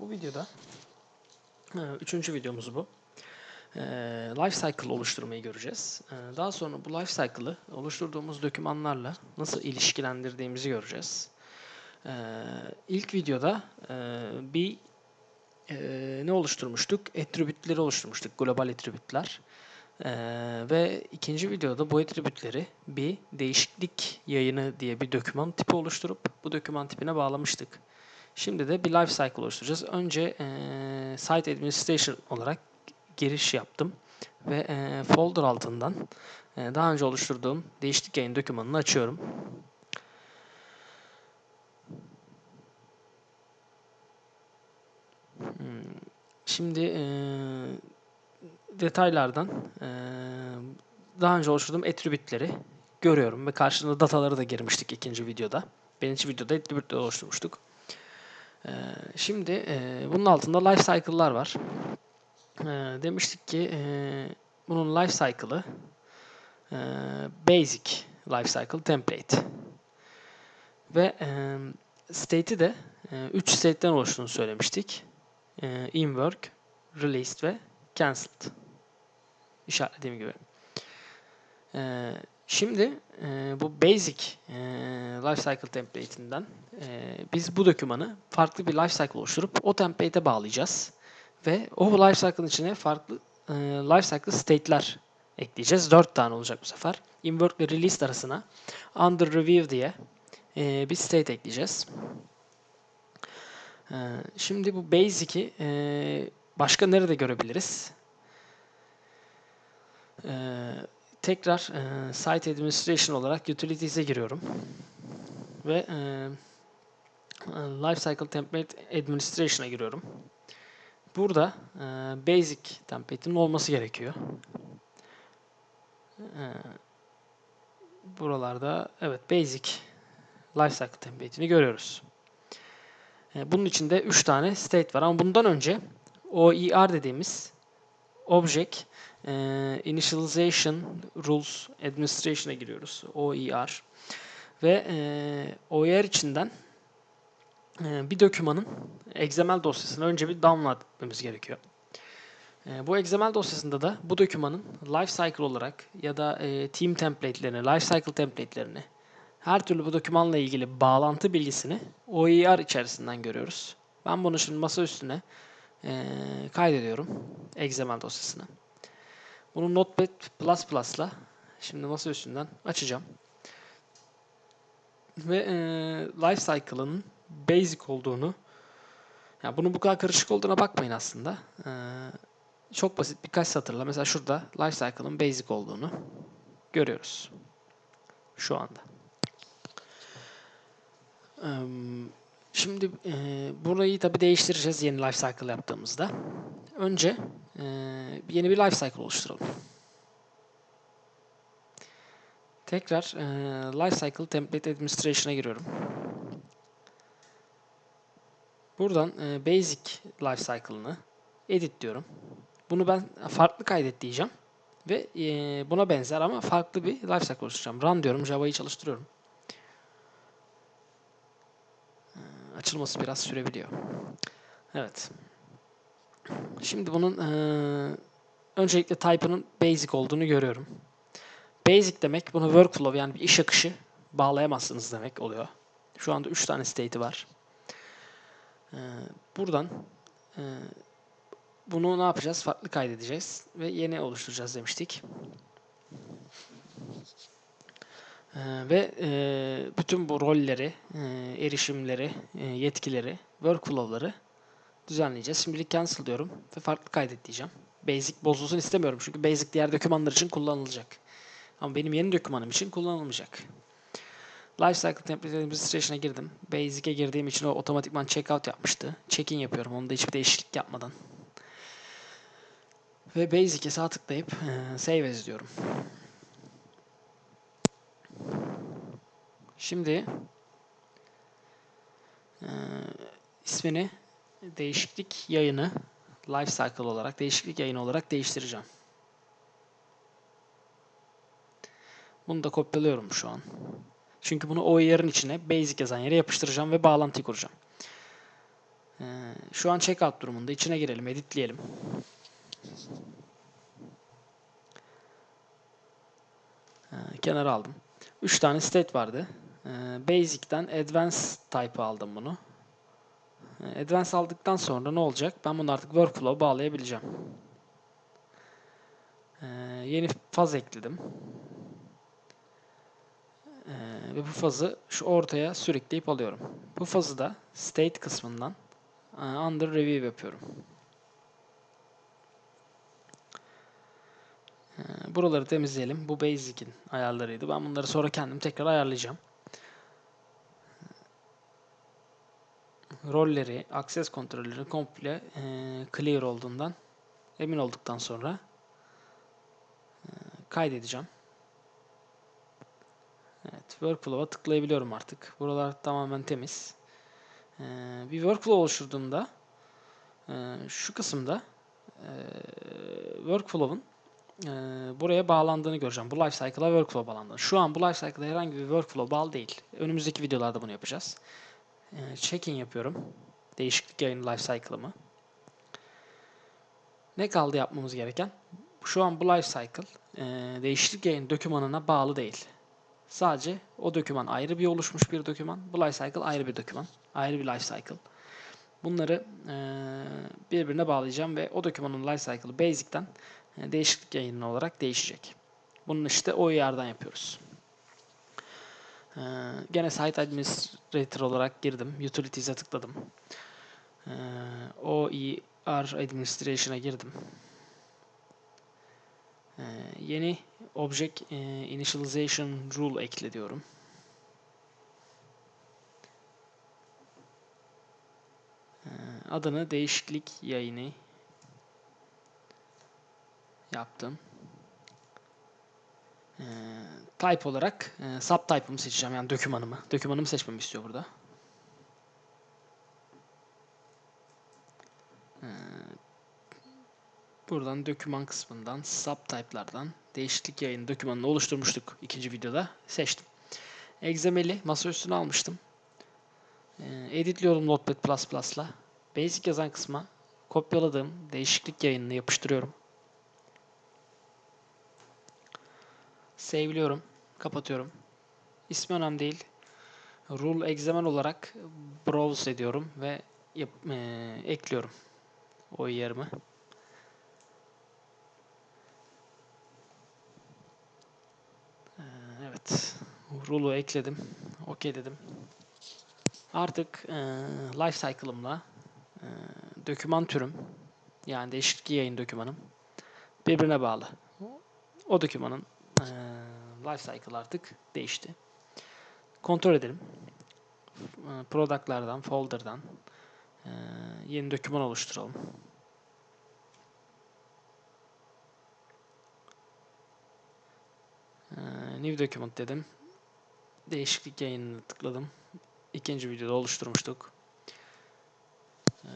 Bu videoda e, üçüncü videomuz bu. E, Life cycle oluşturmayı göreceğiz. E, Daha sonra bu life cycle'ı oluşturduğumuz dokümanlarla nasıl ilişkilendirdiğimizi göreceğiz. İlk videoda bir ne oluşturmuştuk? Attribütleri oluşturmuştuk, global attribütler. Ve ikinci videoda bu attribütleri bir değişiklik yayını diye bir doküman tipi oluşturup bu doküman tipine bağlamıştık. Şimdi de bir life cycle oluşturacağız. Önce eee, site administration olarak giriş yaptım ve eee, folder altından eee, daha önce oluşturduğum değişiklik yayın dokümanını açıyorum. Hmm, Şimdi eee, detaylardan eee, daha önce oluşturduğum attribütleri görüyorum ve karşılığında dataları da girmiştik ikinci videoda. Birinci videoda attribütleri oluşturmuştuk. Ee, Şimdi e, bunun altında life cycle'lar var. Ee, Demiştik ki e, bunun life cycle'ı e, basic life cycle template ve e, state'i de 3 state'den oluştuğunu söylemiştik. E, In work, released ve cancelled. İşaretlediğim gibi. E, Şimdi e, bu basic e, life cycle template'inden e, biz bu dokümanı farklı bir life cycle oluşturup o template'e bağlayacağız. Ve o life cycle'ın içine farklı e, life cycle state'ler ekleyeceğiz. 4 tane olacak bu sefer. Inwork ve release arasına under review diye e, bir state ekleyeceğiz. E, şimdi bu basic'i e, başka nerede görebiliriz? E, tekrar e, site administration olarak utilities'e giriyorum. Ve e, Lifecycle Template Administration'a giriyorum. Burada e, Basic template'in olması gerekiyor. E, buralarda evet Basic Lifecycle Template'ini görüyoruz. E, bunun içinde 3 tane state var ama bundan önce OER dediğimiz Object e, Initialization Rules Administration'a giriyoruz. OER. Ve e, OER içinden bir dokümanın XML dosyasını önce bir download etmemiz gerekiyor. E, bu XML dosyasında da bu dokümanın lifecycle olarak ya da e, team template'lerini, lifecycle template'lerini her türlü bu dokümanla ilgili bağlantı bilgisini OER içerisinden görüyoruz. Ben bunu şimdi masa üstüne e, kaydediyorum XML dosyasına. Bunu Notepad++ ile şimdi masa üstünden açacağım. Ve e, life cycle'ın basic olduğunu ya bunun bu kadar karışık olduğuna bakmayın aslında. E, çok basit birkaç satırla mesela şurada life cycle'ın basic olduğunu görüyoruz. Şu anda. E, şimdi e, burayı tabi değiştireceğiz yeni life cycle yaptığımızda. Önce e, yeni bir life cycle oluşturalım. Tekrar e, Lifecycle Template Administration'a giriyorum. Buradan e, Basic Lifecycle'ını edit diyorum. Bunu ben farklı kaydet diyeceğim. Ve e, buna benzer ama farklı bir Lifecycle oluşturacağım. Run diyorum. Java'yı çalıştırıyorum. E, açılması biraz sürebiliyor. Evet. Şimdi bunun e, öncelikle type'ının basic olduğunu görüyorum. Basic demek bunu workflow yani bir iş akışı bağlayamazsınız demek oluyor. Şu anda 3 tane state'i var. Ee, buradan e, bunu ne yapacağız? Farklı kaydedeceğiz ve yeni oluşturacağız demiştik. Ee, ve e, bütün bu rolleri, e, erişimleri, e, yetkileri, workflow'ları düzenleyeceğiz. Şimdilik cancel diyorum ve farklı kaydet diyeceğim. Basic bozulsun istemiyorum çünkü basic diğer dokümanlar için kullanılacak. Ama benim yeni dokümanım için kullanılmayacak. Lifecycle Template Administration'a girdim. Basic'e girdiğim için o otomatikman checkout yapmıştı. Check-in yapıyorum. Onda hiçbir değişiklik yapmadan. Ve Basic'e sağ tıklayıp e, Save As diyorum. Şimdi e, ismini değişiklik yayını Lifecycle olarak, değişiklik yayını olarak değiştireceğim. Bunu da kopyalıyorum şu an. Çünkü bunu OER'ın içine basic yazan yere yapıştıracağım ve bağlantıyı kuracağım. Ee, şu an checkout durumunda. İçine girelim, editleyelim. Ee, kenara aldım. 3 tane state vardı. Ee, Basic'ten Advanced type aldım bunu. Ee, Advanced aldıktan sonra ne olacak? Ben bunu artık workflow bağlayabileceğim. Ee, yeni faz ekledim. Ve bu fazı şu ortaya sürükleyip alıyorum. Bu fazı da state kısmından e, under review yapıyorum. Ee, buraları temizleyelim. Bu basic'in ayarlarıydı. Ben bunları sonra kendim tekrar ayarlayacağım. Rolleri, access kontrolleri komple e, clear olduğundan emin olduktan sonra e, kaydedeceğim. Evet, workflow'a tıklayabiliyorum artık. Buralar tamamen temiz. Ee, bir workflow oluşturduğumda e, şu kısımda e, workflow'un e, buraya bağlandığını göreceğim. Bu lifecycle'a workflow bağlandığını. Şu an bu lifecycle'a herhangi bir workflow bağlı değil. Önümüzdeki videolarda bunu yapacağız. E, check-in yapıyorum. Değişiklik yayın lifecycle'ımı. Ne kaldı yapmamız gereken? Şu an bu lifecycle e, değişiklik yayın dokümanına bağlı değil. Sadece o doküman ayrı bir oluşmuş bir doküman. Bu lifecycle ayrı bir doküman. Ayrı bir lifecycle. Bunları birbirine bağlayacağım ve o dokümanın lifecycle'ı basic'ten değişiklik yayını olarak değişecek. Bunun işte o yerden yapıyoruz. E, gene site administrator olarak girdim. Utilities'e tıkladım. E, OER administration'a girdim. E, yeni object e, initialization rule ekle diyorum. E, adını değişiklik yayını yaptım. E, type olarak e, subtype'ımı seçeceğim yani dokümanımı. Dokümanımı seçmemi istiyor burada. E, buradan doküman kısmından subtype'lardan değişiklik yayını dokümanını oluşturmuştuk ikinci videoda. Seçtim. XML'i masa üstüne almıştım. E, editliyorum Notepad++'la. Basic yazan kısma kopyaladığım değişiklik yayınını yapıştırıyorum. Save'liyorum. Kapatıyorum. İsmi önemli değil. Rule examen olarak browse ediyorum ve yap, e, ekliyorum o yerimi. Evet. Rule'u ekledim. OK dedim. Artık e, life cycle'ımla e, doküman türüm yani değişiklik yayın dokümanım birbirine bağlı. O dokümanın e, life cycle artık değişti. Kontrol edelim. E, product'lardan, folder'dan e, yeni doküman oluşturalım. New document dedim. Değişiklik yayınını tıkladım. İkinci videoda oluşturmuştuk. E,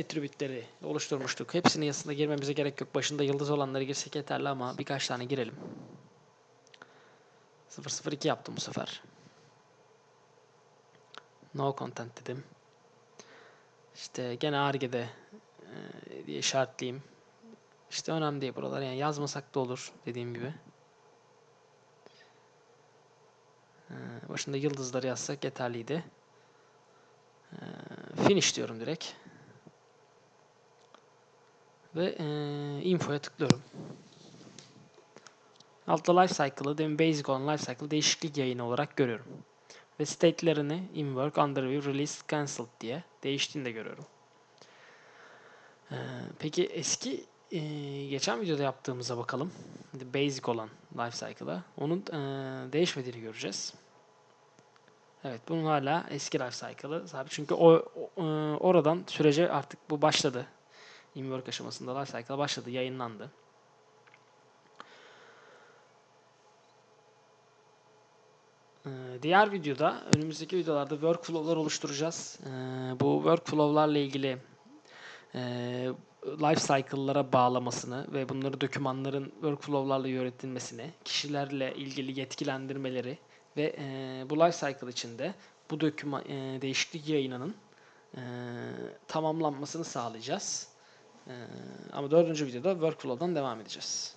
attribute'leri oluşturmuştuk. Hepsinin yazısında girmemize gerek yok. Başında yıldız olanları girsek yeterli ama birkaç tane girelim. 002 yaptım bu sefer. No content dedim. İşte gene argede e, diye işaretleyeyim. İşte önemli değil buralar. Yani yazmasak da olur dediğim gibi. E, başında yıldızları yazsak yeterliydi. E, finish diyorum direkt. Ve e, infoya tıklıyorum. Altta life cycle'ı demin basic olan life cycle değişiklik yayını olarak görüyorum. Ve state'lerini in work, under review, release, cancelled diye değiştiğini de görüyorum. Ee, peki eski e, geçen videoda yaptığımıza bakalım. Basic olan life cycle'a. Onun e, değişmediğini göreceğiz. Evet bunun hala eski life cycle'ı sabit. Çünkü o, o e, oradan sürece artık bu başladı. In work aşamasında life cycle başladı, yayınlandı. Ee, diğer videoda, önümüzdeki videolarda workflow'lar oluşturacağız. Ee, bu workflow'larla ilgili e, life cycle'lara bağlamasını ve bunları dokümanların workflow'larla yönetilmesini, kişilerle ilgili yetkilendirmeleri ve e, bu life cycle içinde bu doküman e, değişiklik yayınının tamamlanmasını sağlayacağız. Ee, ama dördüncü videoda workflow'dan devam edeceğiz.